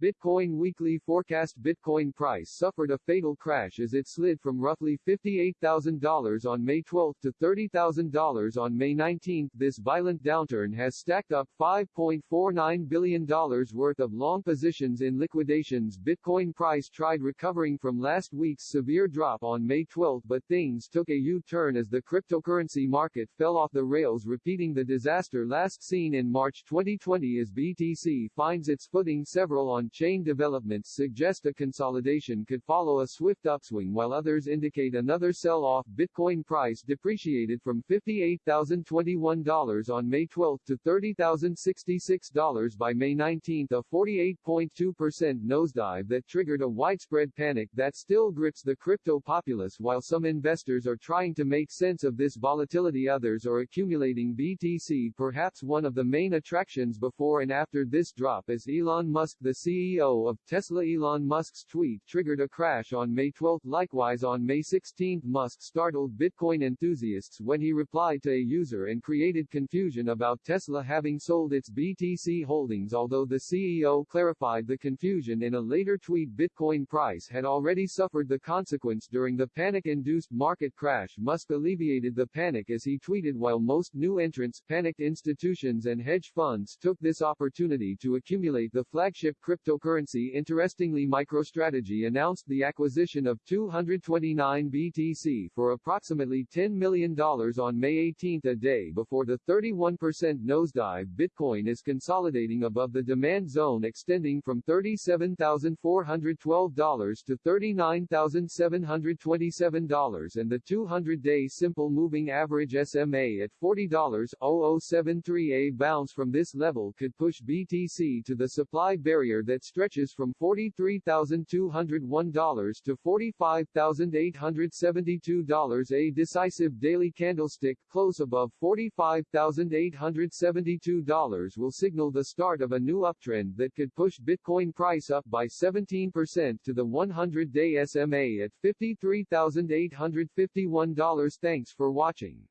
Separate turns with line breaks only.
Bitcoin weekly forecast Bitcoin price suffered a fatal crash as it slid from roughly $58,000 on May 12 to $30,000 on May 19. This violent downturn has stacked up $5.49 billion worth of long positions in liquidations. Bitcoin price tried recovering from last week's severe drop on May 12 but things took a U-turn as the cryptocurrency market fell off the rails repeating the disaster last seen in March 2020 as BTC finds its footing several on chain developments suggest a consolidation could follow a swift upswing while others indicate another sell-off. Bitcoin price depreciated from $58,021 on May 12 to $30,066 by May 19, a 48.2% nosedive that triggered a widespread panic that still grips the crypto populace while some investors are trying to make sense of this volatility others are accumulating BTC perhaps one of the main attractions before and after this drop is Elon Musk the CEO CEO of Tesla Elon Musk's tweet triggered a crash on May 12. Likewise on May 16, Musk startled Bitcoin enthusiasts when he replied to a user and created confusion about Tesla having sold its BTC holdings although the CEO clarified the confusion in a later tweet Bitcoin price had already suffered the consequence during the panic-induced market crash Musk alleviated the panic as he tweeted while most new entrants, panicked institutions and hedge funds took this opportunity to accumulate the flagship crypto cryptocurrency Interestingly MicroStrategy announced the acquisition of 229 BTC for approximately $10 million on May 18 a day before the 31% nosedive Bitcoin is consolidating above the demand zone extending from $37,412 to $39,727 and the 200-day simple moving average SMA at $40.0073 a bounce from this level could push BTC to the supply barrier that stretches from $43,201 to $45,872 a decisive daily candlestick close above $45,872 will signal the start of a new uptrend that could push Bitcoin price up by 17% to the 100-day SMA at $53,851 Thanks for watching.